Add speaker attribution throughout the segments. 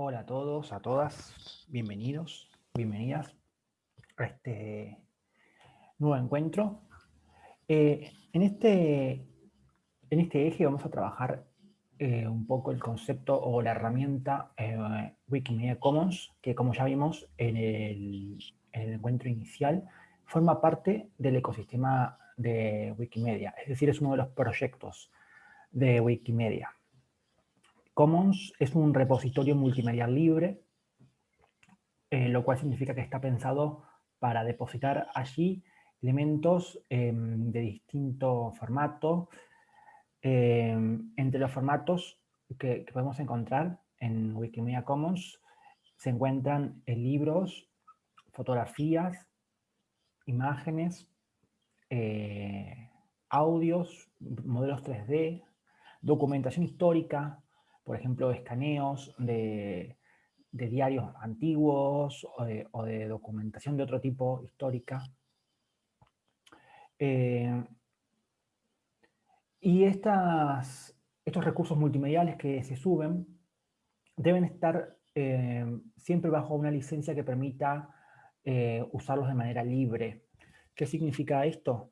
Speaker 1: Hola a todos, a todas, bienvenidos, bienvenidas a este nuevo encuentro. Eh, en, este, en este eje vamos a trabajar eh, un poco el concepto o la herramienta eh, Wikimedia Commons, que como ya vimos en el, en el encuentro inicial, forma parte del ecosistema de Wikimedia, es decir, es uno de los proyectos de Wikimedia. Commons es un repositorio multimedial libre, eh, lo cual significa que está pensado para depositar allí elementos em, de distinto formato. Em, entre los formatos que, podemos encontrar en Wikimedia Commons se encuentran eh, libros, fotografías, imágenes, eh, audios, modelos 3D, documentación histórica, por ejemplo, escaneos de, diarios antiguos o de, documentación de otro tipo histórica. Eh, y estas, estos recursos multimediales que se suben deben estar eh, siempre bajo una licencia que permita eh, usarlos de manera libre. ¿Qué significa esto?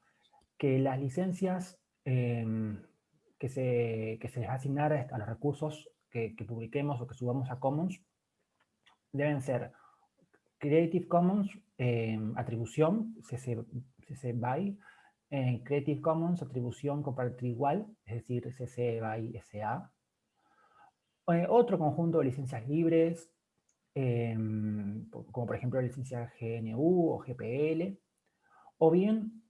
Speaker 1: Que las licencias que se, que se les va a asignar a los recursos que, publiquemos o que subamos a Commons deben ser Creative Commons, eh, atribución, CC, BY, Creative Commons, atribución compartir igual, es decir, CC BY SA. Otro conjunto de licencias libres, como por ejemplo la licencia GNU o GPL, o bien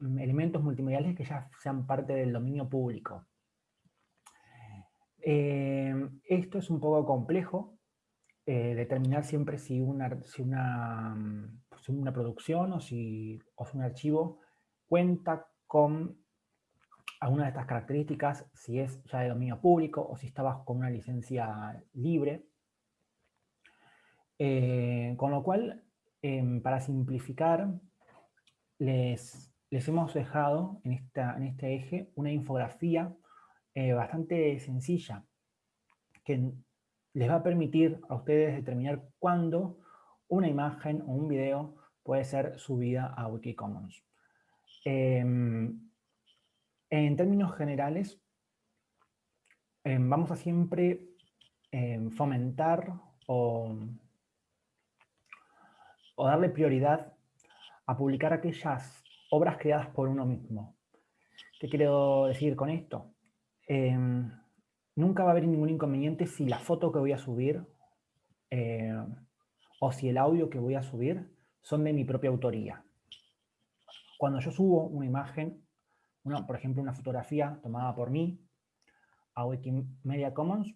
Speaker 1: elementos multimediales que ya sean parte del dominio público. Eh, esto es un poco complejo, eh, determinar siempre si una, si una, pues una producción o si, o un archivo cuenta con alguna de estas características, si es ya de dominio público o si está bajo con una licencia libre. Eh, con lo cual, em, para simplificar, les, les hemos dejado en, esta, en este eje una infografía eh, bastante sencilla que les va a permitir a ustedes determinar cuándo una imagen o un video puede ser subida a Wikicommons. Em, en términos generales, em, vamos a siempre em, fomentar o darle prioridad a publicar aquellas obras creadas por uno mismo. ¿Qué quiero decir con esto? Em, nunca va a haber ningún inconveniente si la foto que voy a subir eh, o si el audio que voy a subir son de mi propia autoría. Cuando yo subo una imagen, por ejemplo una fotografía tomada por mí a Wikimedia Commons,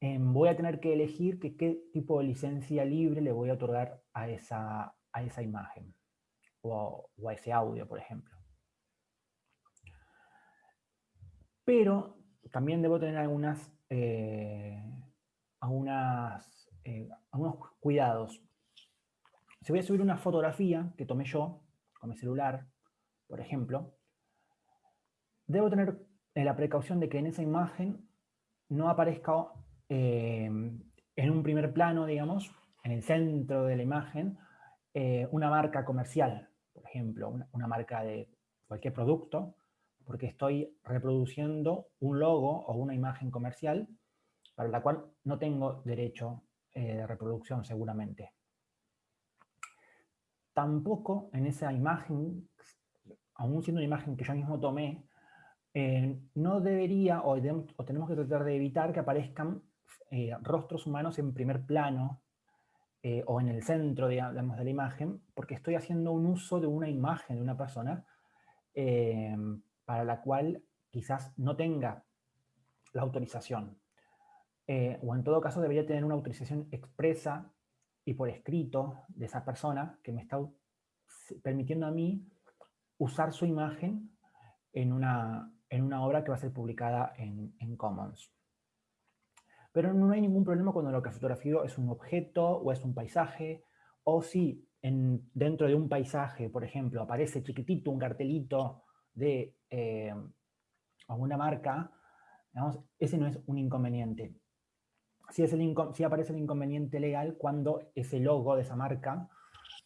Speaker 1: em, voy a tener que elegir qué tipo de licencia libre le voy a otorgar a esa, a esa imagen o, a ese audio, por ejemplo. Pero también debo tener algunas, eh, eh, algunos cuidados. Si voy a subir una fotografía que tomé yo con mi celular, por ejemplo, debo tener eh, la precaución de que en esa imagen no aparezca en un primer plano, digamos, en el centro de la imagen, una marca comercial por ejemplo, una, marca de cualquier producto, porque estoy reproduciendo un logo o una imagen comercial para la cual no tengo derecho eh, de reproducción seguramente. Tampoco en esa imagen, aún siendo una imagen que yo mismo tomé, eh, no debería o, tenemos que tratar de evitar que aparezcan eh, rostros humanos en primer plano eh, o en el centro, digamos, de la imagen, porque estoy haciendo un uso de una imagen de una persona eh, para la cual quizás no tenga la autorización. Eh, o en todo caso debería tener una autorización expresa y por escrito de esa persona que me está permitiendo a mí usar su imagen en una, en una obra que va a ser publicada en, Commons. Pero no hay ningún problema cuando lo que fotografío es un objeto o es un paisaje, o si en, dentro de un paisaje, por ejemplo, aparece chiquitito un cartelito de eh, alguna marca, ese no es un inconveniente. si, es el aparece el inconveniente legal cuando ese logo de esa marca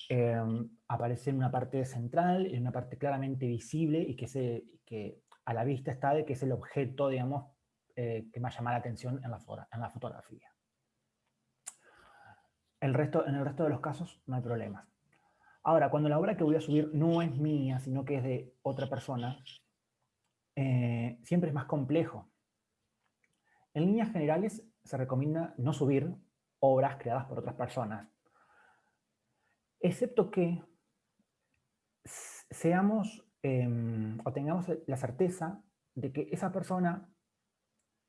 Speaker 1: em, aparece en una parte central, en una parte claramente visible y que, se, que a la vista está de que es el objeto, digamos, eh, que más llama la atención en la, en la fotografía. El resto, en el resto de los casos no hay problemas. Ahora, cuando la obra que voy a subir no es mía, sino que es de otra persona, eh, siempre es más complejo. En líneas generales se recomienda no subir obras creadas por otras personas, excepto que seamos em, o tengamos la certeza de que esa persona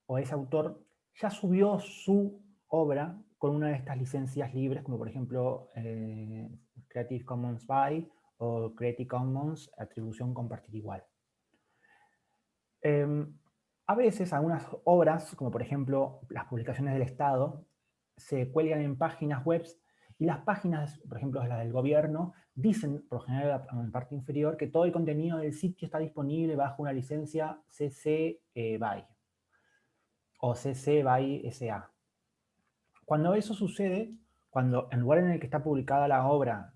Speaker 1: o ese autor ya subió su obra con una de estas licencias libres, como por ejemplo eh, Creative Commons by o Creative Commons atribución compartir igual. Em, a veces algunas obras, como por ejemplo las publicaciones del Estado, se cuelgan en páginas web y las páginas, por ejemplo las del gobierno, dicen, por general en la parte inferior, que todo el contenido del sitio está disponible bajo una licencia CC eh, BY o CC BY SA. Cuando eso sucede, cuando en lugar en el que está publicada la obra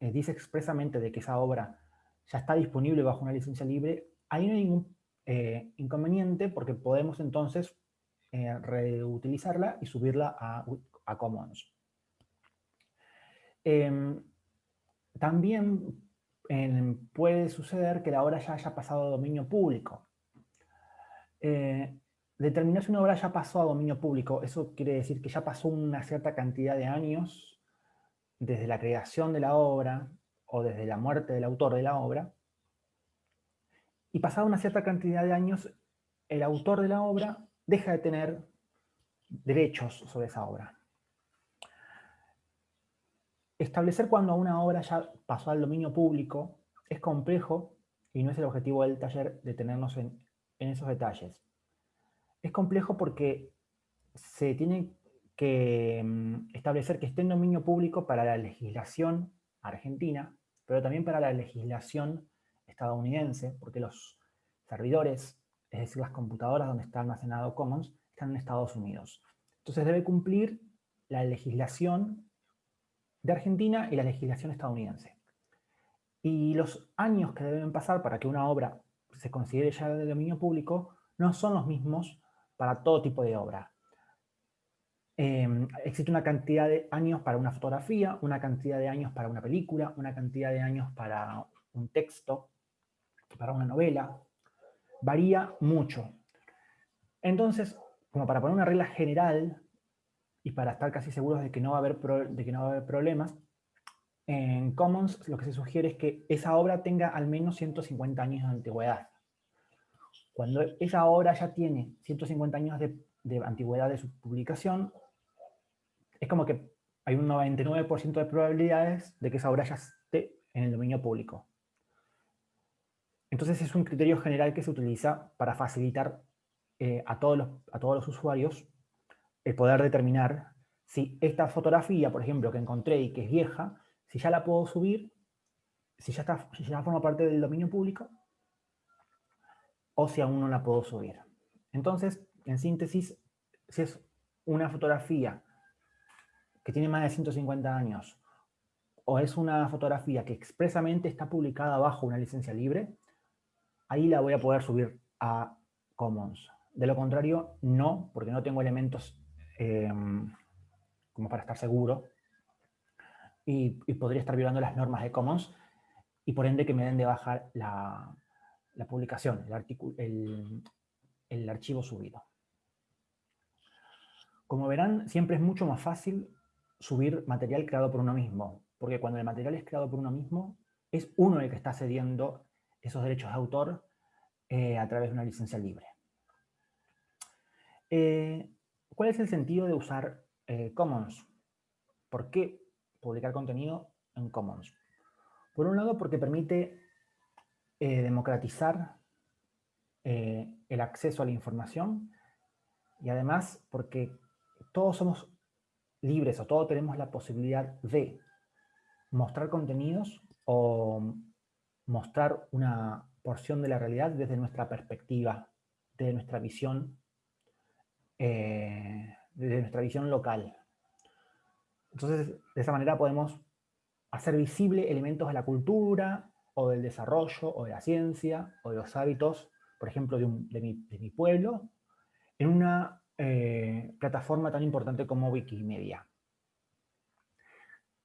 Speaker 1: eh, dice expresamente de que esa obra ya está disponible bajo una licencia libre, ahí no hay ningún eh, inconveniente porque podemos entonces eh, reutilizarla y subirla a, Commons. Em, también puede suceder que la obra ya haya pasado a dominio público determinar si una obra ya pasó a dominio público, eso quiere decir que ya pasó una cierta cantidad de años desde la creación de la obra o desde la muerte del autor de la obra, y pasada una cierta cantidad de años, el autor de la obra deja de tener derechos sobre esa obra. Establecer cuando una obra ya pasó al dominio público es complejo y no es el objetivo del taller detenernos en, en esos detalles. Es complejo porque se tiene que mm, establecer que esté en dominio público para la legislación argentina, pero también para la legislación estadounidense, porque los servidores, es decir, las computadoras donde está almacenado Commons, están en Estados Unidos. Entonces debe cumplir la legislación de Argentina y la legislación estadounidense. Y los años que deben pasar para que una obra se considere ya de dominio público no son los mismos para todo tipo de obra. Em, existe una cantidad de años para una fotografía, una cantidad de años para una película, una cantidad de años para un texto, para una novela. Varía mucho. Entonces, como para poner una regla general y para estar casi seguros de que no va a haber, de que no va a haber problemas, en Commons lo que se sugiere es que esa obra tenga al menos 150 años de antigüedad. Cuando esa obra ya tiene 150 años de, antigüedad de su publicación, es como que hay un 99% de probabilidades de que esa obra ya esté en el dominio público. Entonces es un criterio general que se utiliza para facilitar eh, a, todos los, a todos los usuarios el poder determinar si esta fotografía, por ejemplo, que encontré y que es vieja, si ya la puedo subir, si ya, está, si ya forma parte del dominio público, o si aún no la puedo subir. Entonces, en síntesis, si es una fotografía que tiene más de 150 años o es una fotografía que expresamente está publicada bajo una licencia libre, ahí la voy a poder subir a Commons. De lo contrario, no, porque no tengo elementos em, como para estar seguro y, podría estar violando las normas de Commons y por ende que me den de bajar la, la publicación, el, el, archivo subido. Como verán, siempre es mucho más fácil subir material creado por uno mismo, porque cuando el material es creado por uno mismo, es uno el que está cediendo esos derechos de autor eh, a través de una licencia libre. Eh, ¿Cuál es el sentido de usar eh, Commons? ¿Por qué publicar contenido en Commons? Por un lado, porque permite democratizar el acceso a la información y además porque todos somos libres o todos tenemos la posibilidad de mostrar contenidos o mostrar una porción de la realidad desde nuestra perspectiva, desde nuestra visión, eh, desde nuestra visión local. Entonces, de esa manera podemos hacer visible elementos de la cultura, o del desarrollo, o de la ciencia, o de los hábitos, por ejemplo, de, mi, pueblo, en una eh, plataforma tan importante como Wikimedia.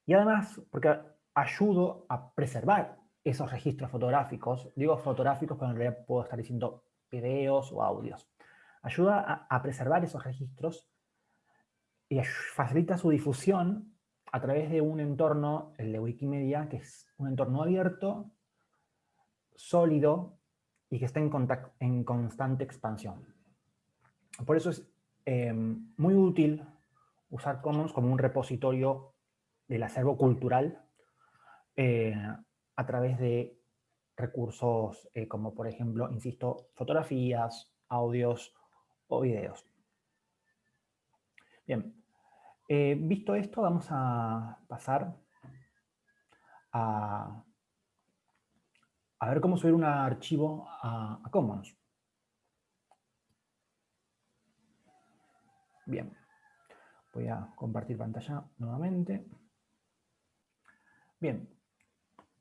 Speaker 1: Y además, porque ayudo a preservar esos registros fotográficos, digo fotográficos, pero en realidad puedo estar diciendo videos o audios. Ayuda a preservar esos registros y facilita su difusión a través de un entorno, el de Wikimedia, que es un entorno abierto, sólido y que está en, en constante expansión. Por eso es em, muy útil usar Commons como un repositorio del acervo cultural eh, a través de recursos eh, como, por ejemplo, insisto, fotografías, audios o videos. Bien, eh, visto esto, vamos a pasar a, a ver cómo subir un archivo a, Commons. Bien, voy a compartir pantalla nuevamente. Bien,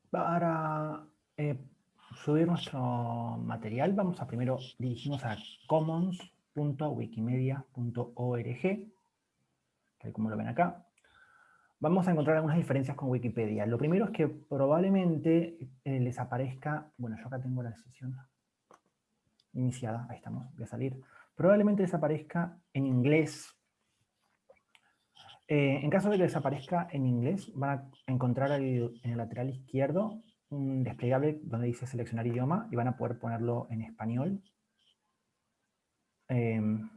Speaker 1: para eh, subir nuestro material vamos a primero dirigirnos a commons.wikimedia.org como lo ven acá, vamos a encontrar algunas diferencias con Wikipedia. Lo primero es que probablemente eh, les aparezca, bueno, yo acá tengo la sesión iniciada, ahí estamos, voy a salir. Probablemente les aparezca en inglés. Eh, en caso de que les aparezca en inglés, van a encontrar en el lateral izquierdo un desplegable donde dice seleccionar idioma y van a poder ponerlo en español. Em,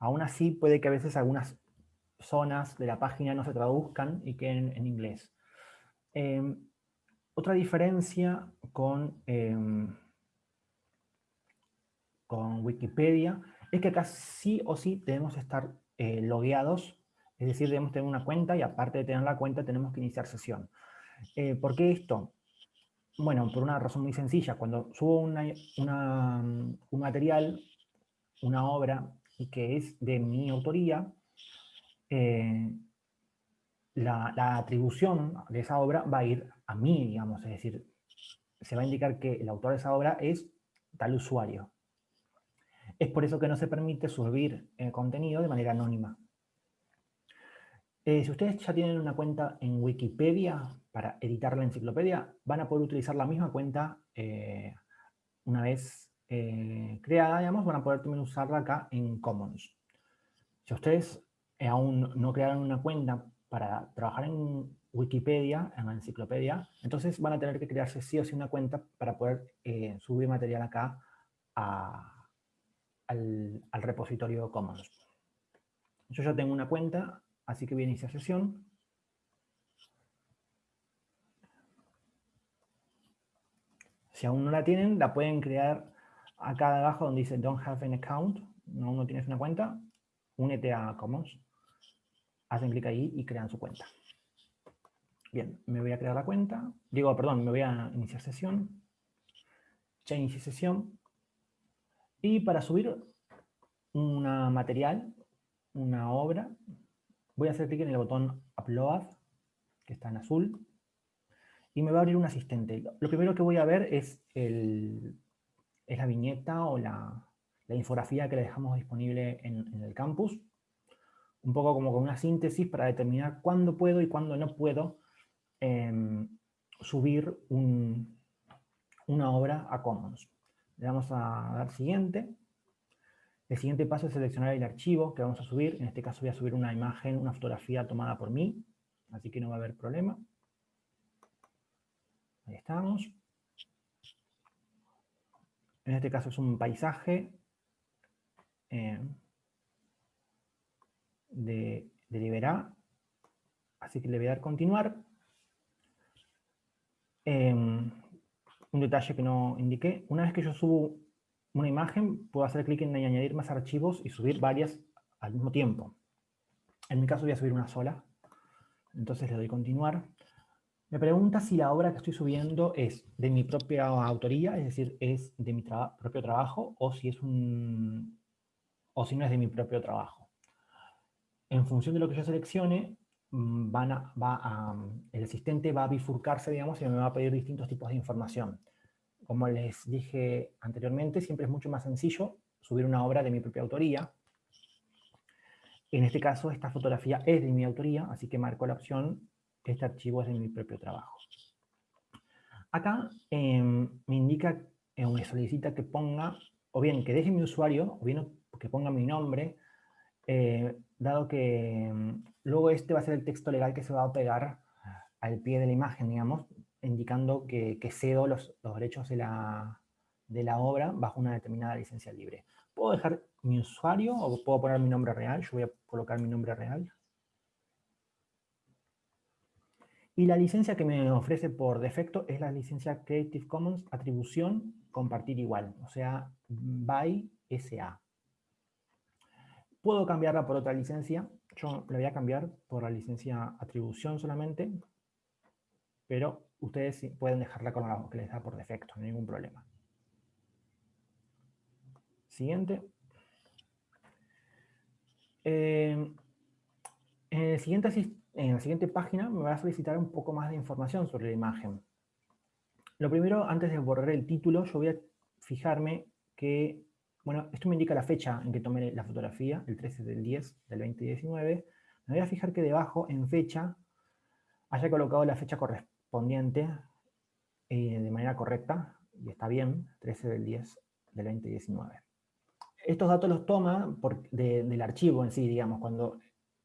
Speaker 1: Aún así, puede que a veces algunas zonas de la página no se traduzcan y queden en inglés. Em, otra diferencia con, em, con Wikipedia es que acá sí o sí debemos estar eh, logueados, es decir, debemos tener una cuenta y aparte de tener la cuenta tenemos que iniciar sesión. Eh, ¿Por qué esto? Bueno, por una razón muy sencilla. Cuando subo un material, una obra y que es de mi autoría, eh, la, atribución de esa obra va a ir a mí, digamos, es decir, se va a indicar que el autor de esa obra es tal usuario. Es por eso que no se permite subir eh, contenido de manera anónima. Eh, si ustedes ya tienen una cuenta en Wikipedia para editar la enciclopedia, van a poder utilizar la misma cuenta una vez eh, creada, digamos, van a poder también usarla acá en Commons. Si ustedes eh, aún no crearon una cuenta para trabajar en Wikipedia, en la enciclopedia, entonces van a tener que crearse sí o sí una cuenta para poder eh, subir material acá al, repositorio Commons. Yo ya tengo una cuenta, así que voy a iniciar sesión. Si aún no la tienen, la pueden crear acá abajo donde dice don't have an account, no, no tienes una cuenta, únete a Commons. Hacen clic ahí y crean su cuenta. Bien, me voy a crear la cuenta. Digo, perdón, me voy a iniciar sesión. Inicié sesión. Y para subir un material, una obra, voy a hacer clic en el botón Upload, que está en azul, y me va a abrir un asistente. Lo primero que voy a ver es el es la viñeta o la, infografía que le dejamos disponible en, el campus. Un poco como con una síntesis para determinar cuándo puedo y cuándo no puedo em, subir una obra a Commons. Le damos a dar siguiente. El siguiente paso es seleccionar el archivo que vamos a subir. En este caso voy a subir una imagen, una fotografía tomada por mí, así que no va a haber problema. Ahí estamos. En este caso es un paisaje eh, de, de Liberá. Así que le voy a dar continuar. Em, un detalle que no indiqué. Una vez que yo subo una imagen, puedo hacer clic en añadir más archivos y subir varias al mismo tiempo. En mi caso voy a subir una sola. Entonces le doy continuar. Me pregunta si la obra que estoy subiendo es de mi propia autoría, es decir, es de mi propio trabajo, o si, es un, o si no es de mi propio trabajo. en función de lo que yo seleccione, a, el asistente va a bifurcarse, digamos, y me va a pedir distintos tipos de información. Como les dije anteriormente, siempre es mucho más sencillo subir una obra de mi propia autoría. En este caso, esta fotografía es de mi autoría, así que marco la opción, este archivo es de mi propio trabajo. Acá em, me indica, eh, me solicita que ponga, o bien que deje mi usuario, o bien que ponga mi nombre, eh, dado que em, luego este va a ser el texto legal que se va a pegar al pie de la imagen, digamos, indicando que, cedo los, derechos de la, de la obra bajo una determinada licencia libre. ¿Puedo dejar mi usuario o puedo poner mi nombre real? Yo voy a colocar mi nombre real. Y la licencia que me ofrece por defecto es la licencia Creative Commons Atribución Compartir Igual, o sea, by SA. Puedo cambiarla por otra licencia. Yo la voy a cambiar por la licencia Atribución solamente, pero ustedes pueden dejarla con la que les da por defecto, no hay ningún problema. Siguiente. Eh, en el siguiente en la siguiente página me va a solicitar un poco más de información sobre la imagen. Lo primero, antes de borrar el título, yo voy a fijarme que, bueno, esto me indica la fecha en que tomé la fotografía, el 13 del 10 del 2019. Me voy a fijar que debajo, en fecha, haya colocado la fecha correspondiente eh, de manera correcta, y está bien, 13 del 10 del 2019. Estos datos los toma del archivo en sí, digamos, cuando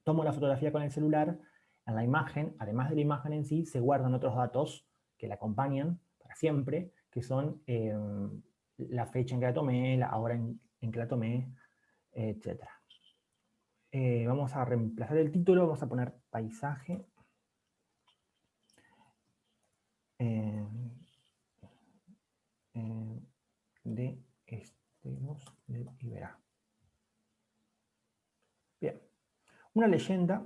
Speaker 1: tomo la fotografía con el celular, en la imagen, además de la imagen en sí, se guardan otros datos que la acompañan para siempre, que son em, la fecha en que la tomé, la hora en, que la tomé, etc. Eh, vamos a reemplazar el título, vamos a poner paisaje. Em, em, de Esteros de Iberá. Bien. Una leyenda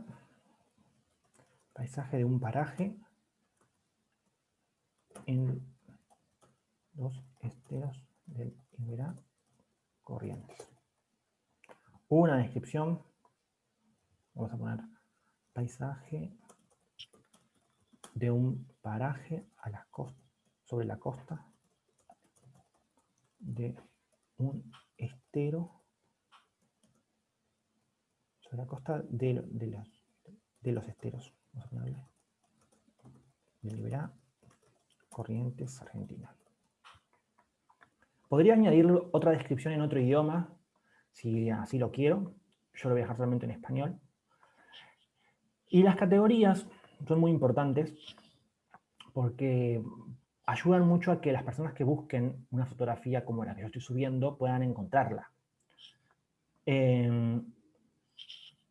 Speaker 1: paisaje de un paraje en los esteros del Corrientes. Una descripción, vamos a poner paisaje de un paraje a la costa, sobre la costa de un estero, sobre la costa de, de los esteros. Vamos a ponerle Liberá Corrientes Argentina. Podría añadir otra descripción en otro idioma, si así lo quiero. Yo lo voy a dejar solamente en español. Y las categorías son muy importantes porque ayudan mucho a que las personas que busquen una fotografía como la que yo estoy subiendo puedan encontrarla. Eh,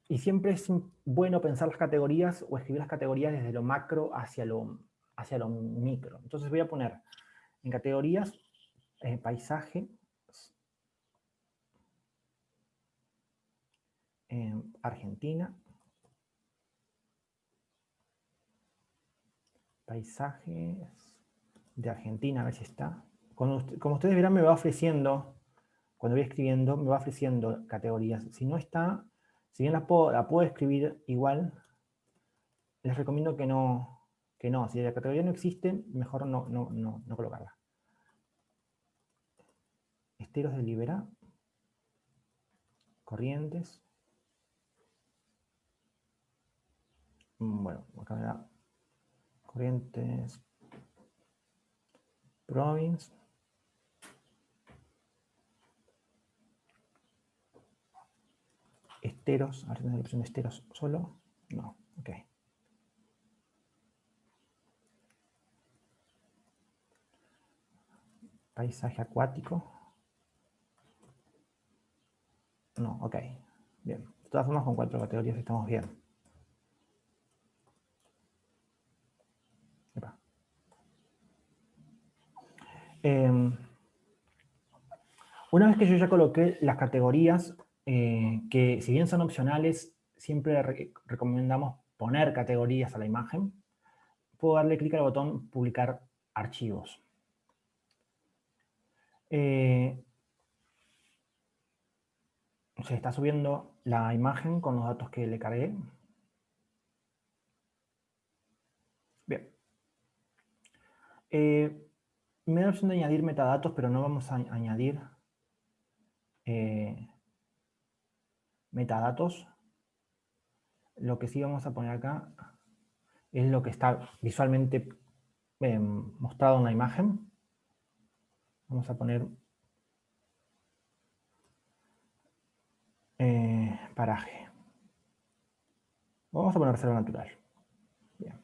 Speaker 1: y siempre es bueno pensar las categorías o escribir las categorías desde lo macro hacia lo, hacia lo micro. Entonces voy a poner en categorías eh, paisaje, en Argentina, paisajes de Argentina, a ver si está. como ustedes verán, me va ofreciendo, cuando voy escribiendo, me va ofreciendo categorías. Si no está, si bien la puedo, escribir igual, les recomiendo que no, que no. Si la categoría no existe, mejor no, no, no, colocarla. Esteros de Libera. Corrientes. Mm, bueno, acá me da Corrientes. Province. esteros, a ver la opción de esteros solo. No, ok. Paisaje acuático. No, ok. Bien. De todas formas, con cuatro categorías estamos bien. Em, una vez que yo ya coloqué las categorías, eh, que si bien son opcionales, siempre recomendamos poner categorías a la imagen. Puedo darle clic al botón publicar archivos. Eh, se está subiendo la imagen con los datos que le cargué. Bien. Eh, me da la opción de añadir metadatos, pero no vamos a añadir eh, metadatos. Lo que sí vamos a poner acá es lo que está visualmente eh, mostrado en la imagen. Vamos a poner eh, paraje. Vamos a poner reserva natural. Bien.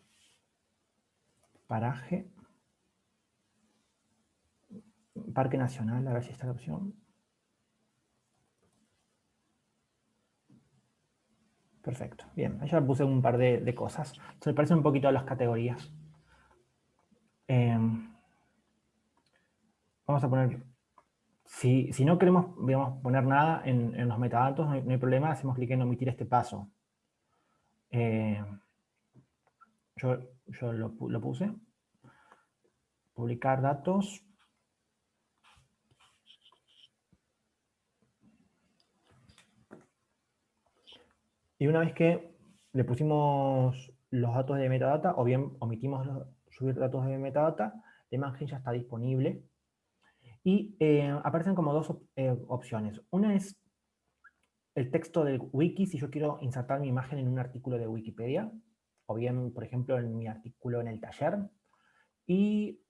Speaker 1: Paraje. Parque Nacional, a ver si está la opción. Perfecto, bien. Ahí ya puse un par de, cosas. Se me parecen un poquito a las categorías. Em, vamos a poner... Si, no queremos poner nada en, los metadatos, no hay, problema, hacemos clic en omitir este paso. Em, yo, lo, puse. Publicar datos. Y una vez que le pusimos los datos de metadata, o bien omitimos subir datos de metadata, la imagen ya está disponible. Y eh, aparecen como dos eh, opciones. Una es el texto del wiki, si yo quiero insertar mi imagen en un artículo de Wikipedia, o bien, por ejemplo, en mi artículo en el taller. Y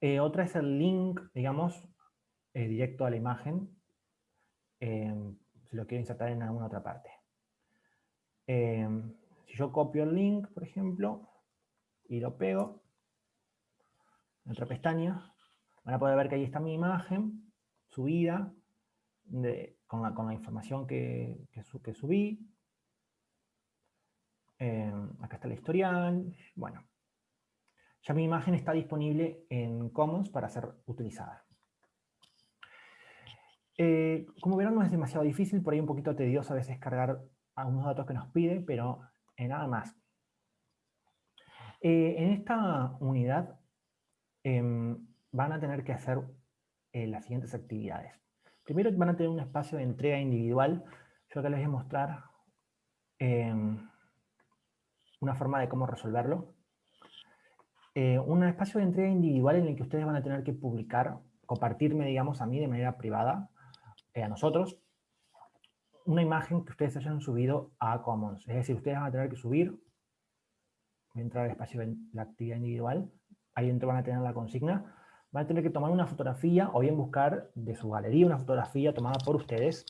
Speaker 1: eh, otra es el link, digamos, directo a la imagen, si lo quiero insertar en alguna otra parte. Em, si yo copio el link, por ejemplo, y lo pego en otra pestaña, van a poder ver que ahí está mi imagen subida con, la, información que, subí. Em, acá está el historial. Bueno, ya mi imagen está disponible en Commons para ser utilizada. Eh, como verán, no es demasiado difícil, por ahí un poquito tedioso a veces cargar algunos datos que nos pide, pero en nada más. Eh, en esta unidad em, van a tener que hacer eh, las siguientes actividades. Primero van a tener un espacio de entrega individual. Yo acá les voy a mostrar em, una forma de cómo resolverlo. Eh, un espacio de entrega individual en el que ustedes van a tener que publicar, compartirme, digamos, a mí de manera privada, a nosotros, una imagen que ustedes hayan subido a Commons. Es decir, ustedes van a tener que subir, voy a entrar al espacio de la actividad individual, ahí dentro van a tener la consigna, van a tener que tomar una fotografía o bien buscar de su galería una fotografía tomada por ustedes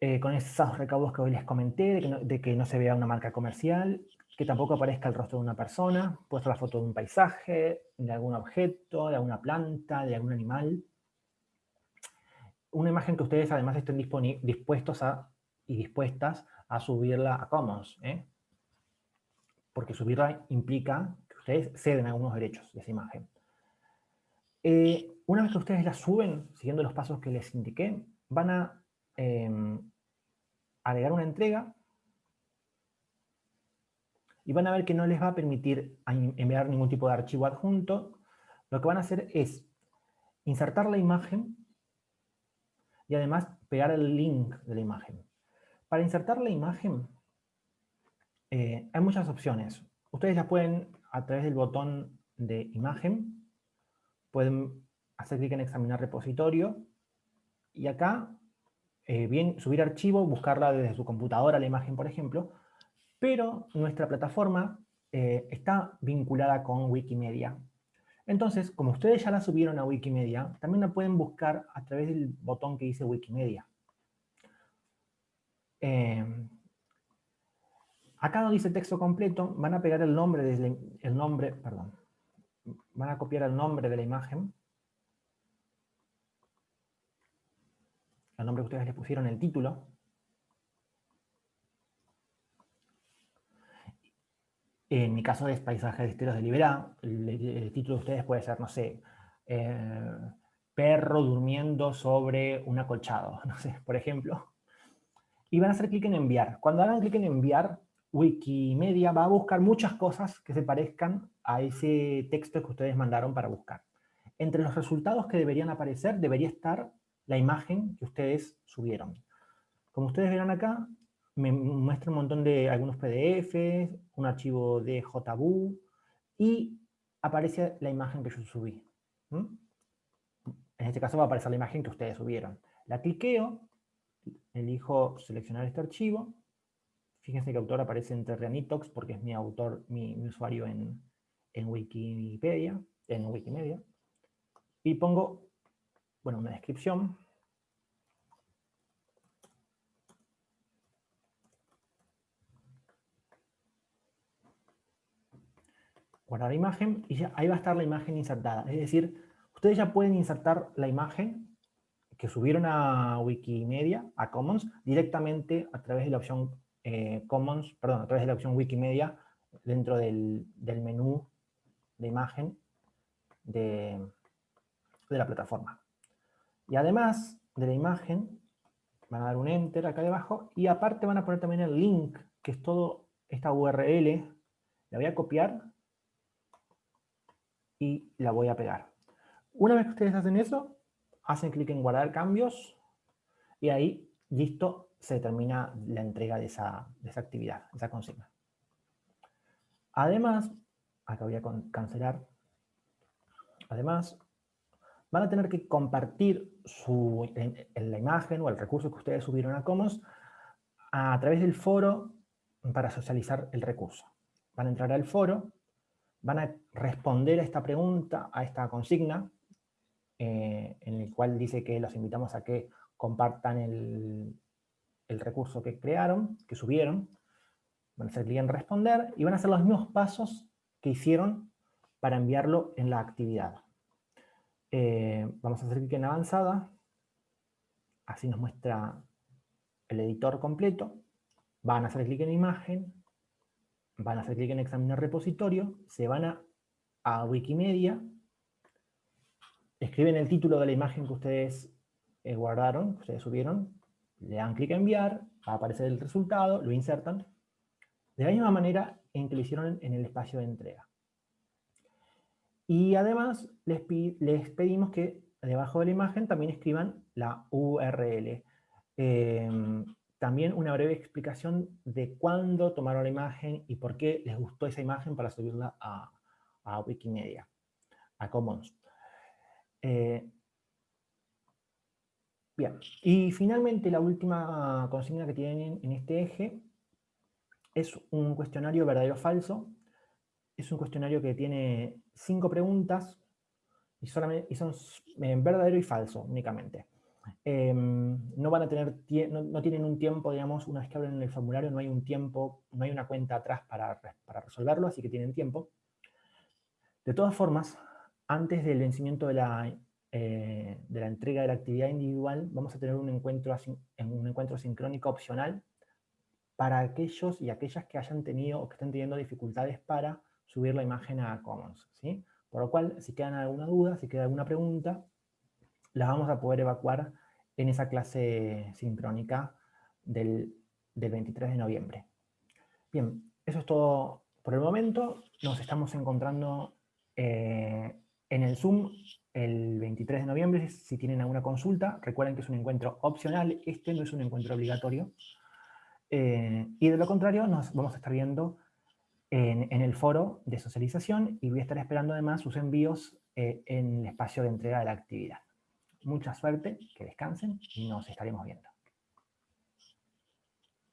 Speaker 1: eh, con esos recaudos que hoy les comenté, de que, no, se vea una marca comercial, que tampoco aparezca el rostro de una persona, puede ser la foto de un paisaje, de algún objeto, de alguna planta, de algún animal una imagen que ustedes además estén dispuestos a, y dispuestas a subirla a Commons, ¿eh? porque subirla implica que ustedes ceden algunos derechos de esa imagen. Eh, una vez que ustedes la suben, siguiendo los pasos que les indiqué, van a em, agregar una entrega y van a ver que no les va a permitir enviar ningún tipo de archivo adjunto. Lo que van a hacer es insertar la imagen y además pegar el link de la imagen. Para insertar la imagen eh, hay muchas opciones. Ustedes ya pueden, a través del botón de imagen, pueden hacer clic en examinar repositorio y acá, eh, bien, subir archivo, buscarla desde su computadora, la imagen, por ejemplo, pero nuestra plataforma eh, está vinculada con Wikimedia. Entonces, como ustedes ya la subieron a Wikimedia, también la pueden buscar a través del botón que dice Wikimedia. Em, acá no dice texto completo, van a pegar el nombre, desde el nombre, perdón, van a copiar el nombre de la imagen, el nombre que ustedes le pusieron en el título, En mi caso es Paisaje de Esteros de Liberá. El, título de ustedes puede ser, no sé, eh, perro durmiendo sobre un acolchado, no sé, por ejemplo. Y van a hacer clic en enviar. Cuando hagan clic en enviar, Wikimedia va a buscar muchas cosas que se parezcan a ese texto que ustedes mandaron para buscar. Entre los resultados que deberían aparecer, debería estar la imagen que ustedes subieron. Como ustedes verán acá, me muestra un montón de algunos PDFs, un archivo de JBU y aparece la imagen que yo subí. En este caso va a aparecer la imagen que ustedes subieron. La cliqueo, elijo seleccionar este archivo. Fíjense que autor aparece entre Reanitox porque es mi autor, mi, usuario en, en Wikipedia, en Wikimedia. Y pongo, bueno, una descripción. guardar imagen y ya ahí va a estar la imagen insertada. Es decir, ustedes ya pueden insertar la imagen que subieron a Wikimedia, a Commons, directamente a través de la opción eh, Commons, perdón, a través de la opción Wikimedia dentro del, menú de imagen de, de la plataforma. Y además de la imagen, van a dar un Enter acá debajo y aparte van a poner también el link, que es todo esta URL. La voy a copiar y la voy a pegar. Una vez que ustedes hacen eso, hacen clic en guardar cambios y ahí, listo, se termina la entrega de esa, de esa actividad, esa consigna. Además, acá voy a cancelar, además, van a tener que compartir su, la imagen o el recurso que ustedes subieron a Commons a través del foro para socializar el recurso. Van a entrar al foro van a responder a esta pregunta, a esta consigna, eh, en el cual dice que los invitamos a que compartan el, recurso que crearon, que subieron, van a hacer clic en responder y van a hacer los mismos pasos que hicieron para enviarlo en la actividad. Eh, vamos a hacer clic en avanzada, así nos muestra el editor completo, van a hacer clic en imagen, van a hacer clic en examinar repositorio, se van a, a Wikimedia, escriben el título de la imagen que ustedes eh, guardaron, que ustedes subieron, le dan clic en enviar, va a aparecer el resultado, lo insertan, de la misma manera en que lo hicieron en el espacio de entrega. Y además les, pedimos que debajo de la imagen también escriban la URL. Eh, también una breve explicación de cuándo tomaron la imagen y por qué les gustó esa imagen para subirla a, Wikimedia, a Commons. Eh, bien, y finalmente la última consigna que tienen en este eje es un cuestionario verdadero-falso. Es un cuestionario que tiene cinco preguntas y, solamente, son verdadero y falso únicamente. Em, no van a tener, no, tienen un tiempo, digamos, una vez que abren el formulario, no hay un tiempo, no hay una cuenta atrás para, para resolverlo, así que tienen tiempo. De todas formas, antes del vencimiento de la, eh, de la entrega de la actividad individual, vamos a tener un encuentro, un encuentro sincrónico opcional para aquellos y aquellas que hayan tenido o que estén teniendo dificultades para subir la imagen a Commons. ¿sí? Por lo cual, si quedan alguna duda, si queda alguna pregunta, las vamos a poder evacuar en esa clase sincrónica del, 23 de noviembre. Bien, eso es todo por el momento. Nos estamos encontrando eh, en el Zoom el 23 de noviembre. Si tienen alguna consulta, recuerden que es un encuentro opcional. Este no es un encuentro obligatorio. Eh, y de lo contrario, nos vamos a estar viendo en, el foro de socialización y voy a estar esperando además sus envíos eh, en el espacio de entrega de la actividad mucha suerte, que descansen y nos estaremos viendo.